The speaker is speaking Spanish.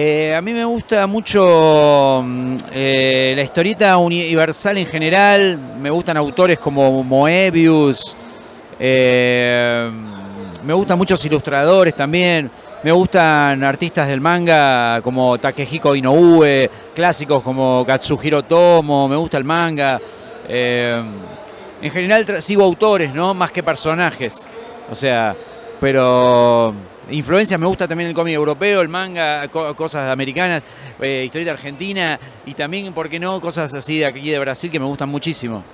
Eh, a mí me gusta mucho mm, eh, la historieta universal en general, me gustan autores como Moebius, eh, me gustan muchos ilustradores también, me gustan artistas del manga como Takehiko Inoue, clásicos como Katsuhiro Tomo, me gusta el manga. en general sigo autores, ¿no? Más que personajes. O sea, pero influencia, me gusta también el cómic europeo, el manga, cosas americanas, eh, historia argentina y también, ¿por qué no?, cosas así de aquí de Brasil que me gustan muchísimo.